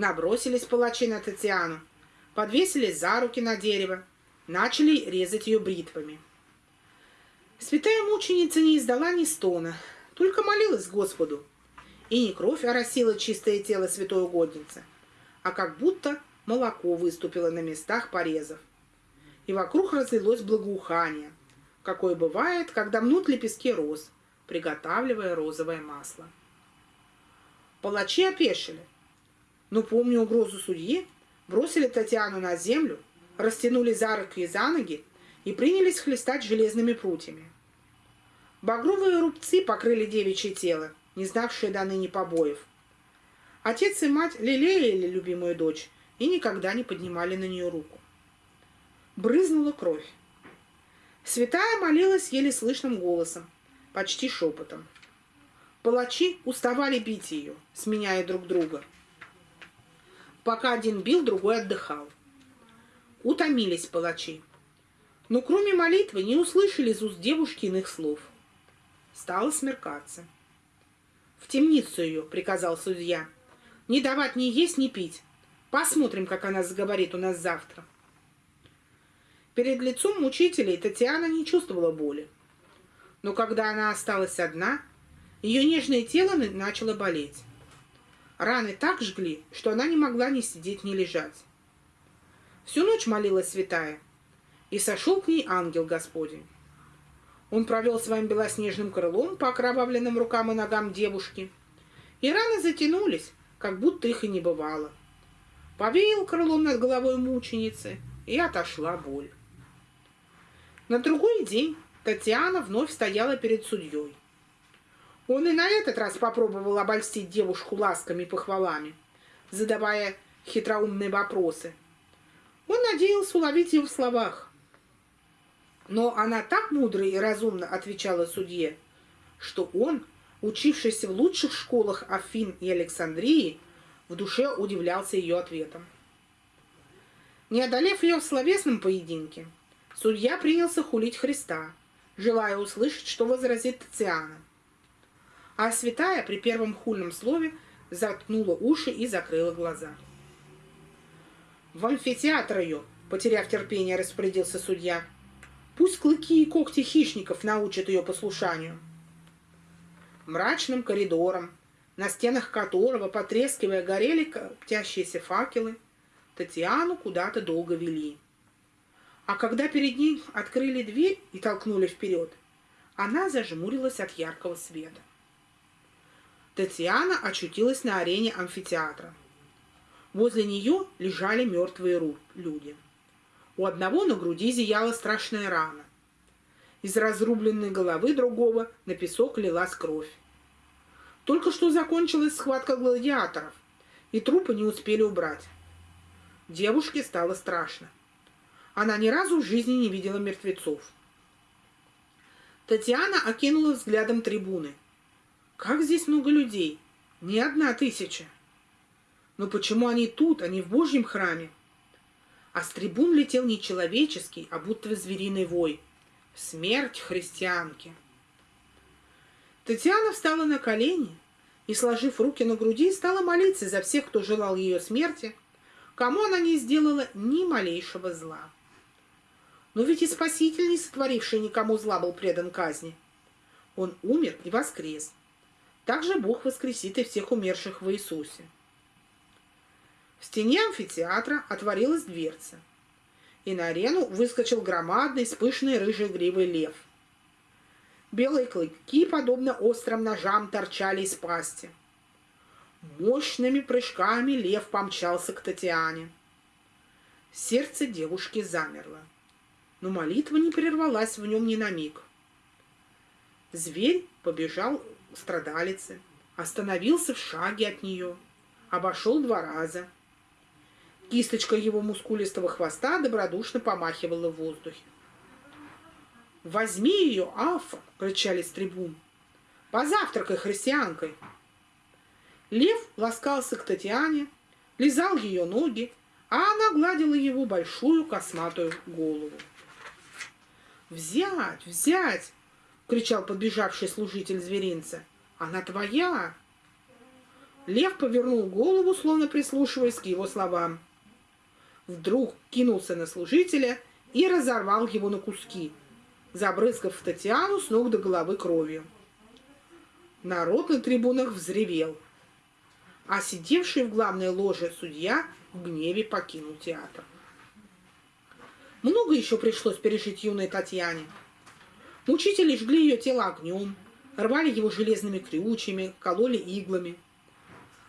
Набросились палачи на Татьяну, подвесились за руки на дерево, начали резать ее бритвами. Святая мученица не издала ни стона, только молилась Господу. И не кровь оросила чистое тело святой угодницы, а как будто молоко выступило на местах порезов. И вокруг разлилось благоухание, какое бывает, когда мнут лепестки роз, приготавливая розовое масло. Палачи опешили, но, помня угрозу судьи, бросили Татьяну на землю, растянули за руки и за ноги и принялись хлестать железными прутьями. Багровые рубцы покрыли девичье тело, не знавшие до ныне побоев. Отец и мать лелеяли любимую дочь и никогда не поднимали на нее руку. Брызнула кровь. Святая молилась еле слышным голосом, почти шепотом. Палачи уставали бить ее, сменяя друг друга. Пока один бил, другой отдыхал. Утомились палачи. Но кроме молитвы не услышали из уст девушки иных слов. Стало смеркаться. «В темницу ее», — приказал судья. «Не давать ни есть, ни пить. Посмотрим, как она заговорит у нас завтра». Перед лицом мучителей Татьяна не чувствовала боли. Но когда она осталась одна, ее нежное тело начало болеть. Раны так жгли, что она не могла ни сидеть, ни лежать. Всю ночь молилась святая, и сошел к ней ангел Господень. Он провел своим белоснежным крылом по окровавленным рукам и ногам девушки, и раны затянулись, как будто их и не бывало. Повеял крылом над головой мученицы, и отошла боль. На другой день Татьяна вновь стояла перед судьей. Он и на этот раз попробовал обольстить девушку ласками и похвалами, задавая хитроумные вопросы. Он надеялся уловить ее в словах. Но она так мудро и разумно отвечала судье, что он, учившийся в лучших школах Афин и Александрии, в душе удивлялся ее ответом. Не одолев ее в словесном поединке, судья принялся хулить Христа, желая услышать, что возразит Татьяна. А святая при первом хульном слове заткнула уши и закрыла глаза. «В амфитеатр ее!» — потеряв терпение, распорядился судья — Пусть клыки и когти хищников научат ее послушанию. Мрачным коридором, на стенах которого, потрескивая, горели коптящиеся факелы, Татьяну куда-то долго вели. А когда перед ней открыли дверь и толкнули вперед, она зажмурилась от яркого света. Татьяна очутилась на арене амфитеатра. Возле нее лежали мертвые люди. У одного на груди зияла страшная рана. Из разрубленной головы другого на песок лилась кровь. Только что закончилась схватка гладиаторов, и трупы не успели убрать. Девушке стало страшно. Она ни разу в жизни не видела мертвецов. Татьяна окинула взглядом трибуны. Как здесь много людей? Не одна тысяча. Но почему они тут, а не в Божьем храме? а с трибун летел не человеческий, а будто звериный вой. Смерть христианки! Татьяна встала на колени и, сложив руки на груди, стала молиться за всех, кто желал ее смерти, кому она не сделала ни малейшего зла. Но ведь и Спаситель, не сотворивший никому зла, был предан казни. Он умер и воскрес. Также Бог воскресит и всех умерших в Иисусе. В стене амфитеатра отворилась дверца, и на арену выскочил громадный с пышной рыжей гривой лев. Белые клыки, подобно острым ножам, торчали из пасти. Мощными прыжками лев помчался к Татьяне. Сердце девушки замерло, но молитва не прервалась в нем ни на миг. Зверь побежал к страдалице, остановился в шаге от нее, обошел два раза — Кисточка его мускулистого хвоста добродушно помахивала в воздухе. «Возьми ее, Афа!» — кричали с трибун. «Позавтракай христианкой!» Лев ласкался к Татьяне, лизал ее ноги, а она гладила его большую косматую голову. «Взять! Взять!» — кричал подбежавший служитель зверинца. «Она твоя!» Лев повернул голову, словно прислушиваясь к его словам. Вдруг кинулся на служителя и разорвал его на куски, забрызгав Татьяну с ног до головы кровью. Народ на трибунах взревел, а сидевший в главной ложе судья в гневе покинул театр. Много еще пришлось пережить юной Татьяне. Мучители жгли ее тело огнем, рвали его железными крючьями, кололи иглами.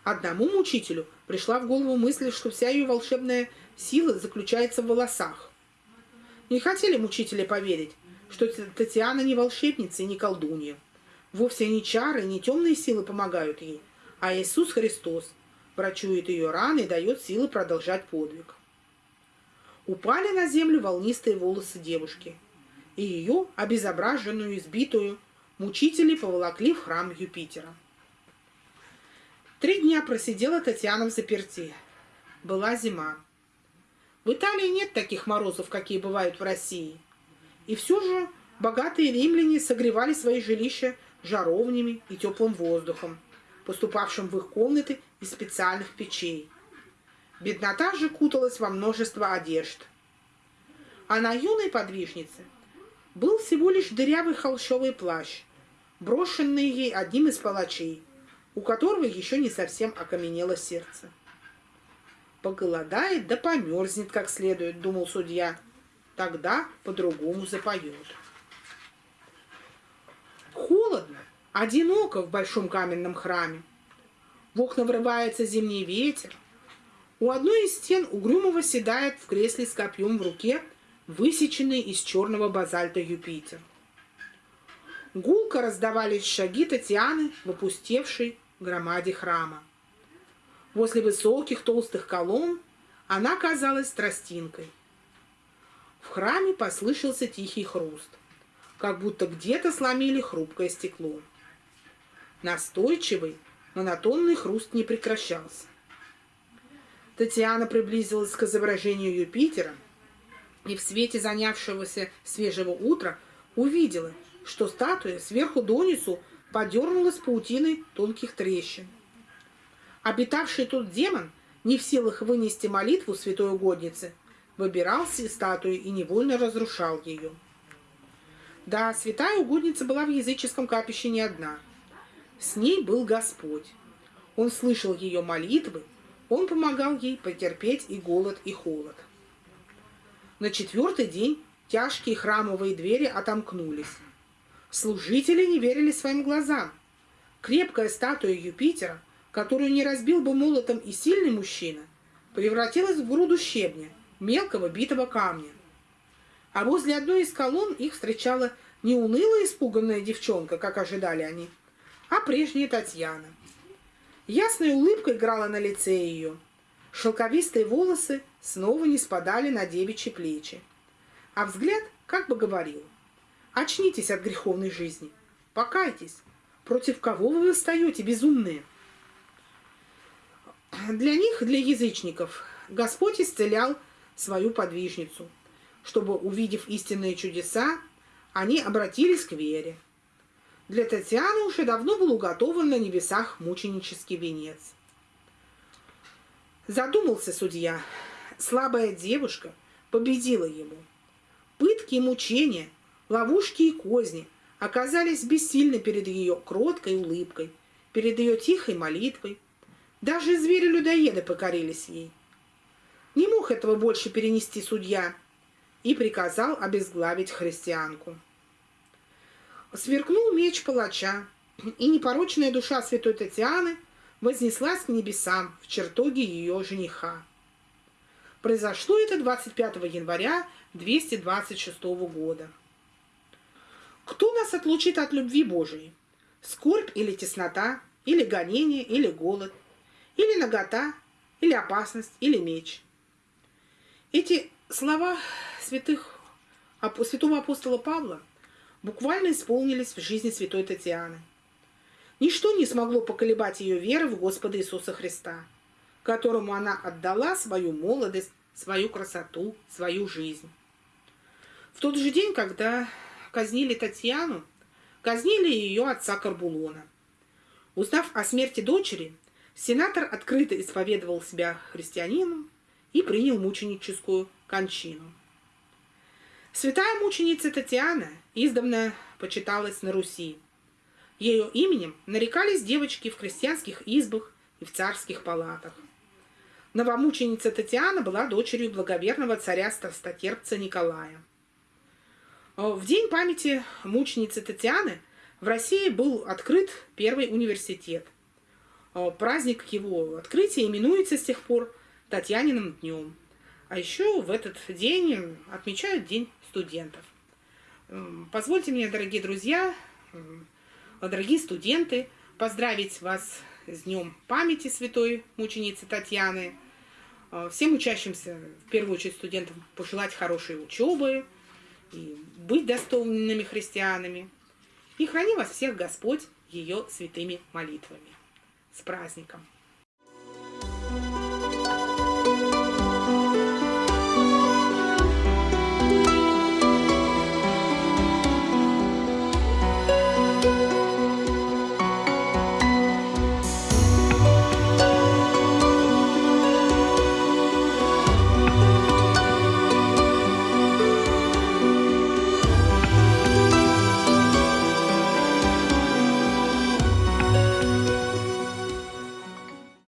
Одному мучителю пришла в голову мысль, что вся ее волшебная сила заключается в волосах. Не хотели мучители поверить, что Татьяна не волшебница и не колдунья. Вовсе не чары, не темные силы помогают ей, а Иисус Христос врачует ее раны и дает силы продолжать подвиг упали на землю волнистые волосы девушки, и ее, обезображенную, избитую, мучители поволокли в храм Юпитера. Три дня просидела Татьяна в заперти. Была зима. В Италии нет таких морозов, какие бывают в России. И все же богатые римляне согревали свои жилища жаровнями и теплым воздухом, поступавшим в их комнаты из специальных печей. Беднота же куталась во множество одежд. А на юной подвижнице был всего лишь дырявый холщовый плащ, брошенный ей одним из палачей, у которого еще не совсем окаменело сердце. Поголодает да померзнет как следует, думал судья. Тогда по-другому запоет. Холодно, одиноко в большом каменном храме. В окна врывается зимний ветер, у одной из стен угрюмого седает в кресле с копьем в руке высеченный из черного базальта Юпитер. Гулко раздавались шаги Татьяны в опустевшей громаде храма. Возле высоких толстых колонн она казалась тростинкой. В храме послышался тихий хруст, как будто где-то сломили хрупкое стекло. Настойчивый, монотонный хруст не прекращался. Татьяна приблизилась к изображению Юпитера и в свете занявшегося свежего утра увидела, что статуя сверху донизу подернулась паутиной тонких трещин. Обитавший тут демон, не в силах вынести молитву святой угодницы, выбирался из статуи и невольно разрушал ее. Да, святая угодница была в языческом капище не одна. С ней был Господь. Он слышал ее молитвы он помогал ей потерпеть и голод, и холод. На четвертый день тяжкие храмовые двери отомкнулись. Служители не верили своим глазам. Крепкая статуя Юпитера, которую не разбил бы молотом и сильный мужчина, превратилась в груду щебня, мелкого битого камня. А возле одной из колонн их встречала не унылая испуганная девчонка, как ожидали они, а прежняя Татьяна – Ясная улыбка играла на лице ее. Шелковистые волосы снова не спадали на девичьи плечи. А взгляд как бы говорил. Очнитесь от греховной жизни. Покайтесь. Против кого вы восстаете, безумные? Для них, для язычников, Господь исцелял свою подвижницу, чтобы, увидев истинные чудеса, они обратились к вере. Для Татьяны уже давно был уготован на небесах мученический венец. Задумался судья. Слабая девушка победила ему. Пытки и мучения, ловушки и козни оказались бессильны перед ее кроткой улыбкой, перед ее тихой молитвой. Даже звери-людоеды покорились ей. Не мог этого больше перенести судья и приказал обезглавить христианку. Сверкнул меч палача, и непорочная душа святой Татьяны вознеслась к небесам в чертоге ее жениха. Произошло это 25 января 226 года. Кто нас отлучит от любви Божией? Скорбь или теснота, или гонение, или голод, или нагота, или опасность, или меч. Эти слова святых, святого апостола Павла – буквально исполнились в жизни святой Татьяны. Ничто не смогло поколебать ее веры в Господа Иисуса Христа, которому она отдала свою молодость, свою красоту, свою жизнь. В тот же день, когда казнили Татьяну, казнили ее отца Карбулона. Узнав о смерти дочери, Сенатор открыто исповедовал себя христианином и принял мученическую кончину. Святая мученица Татьяна издавна почиталась на Руси. Ее именем нарекались девочки в крестьянских избах и в царских палатах. Новомученица Татьяна была дочерью благоверного царя страстотерпца Николая. В день памяти мученицы Татьяны в России был открыт первый университет. Праздник его открытия именуется с тех пор Татьяниным днем. А еще в этот день отмечают День студентов. Позвольте мне, дорогие друзья, дорогие студенты, поздравить вас с Днем памяти святой мученицы Татьяны. Всем учащимся, в первую очередь студентам, пожелать хорошей учебы и быть достойными христианами. И храни вас всех Господь ее святыми молитвами. С праздником!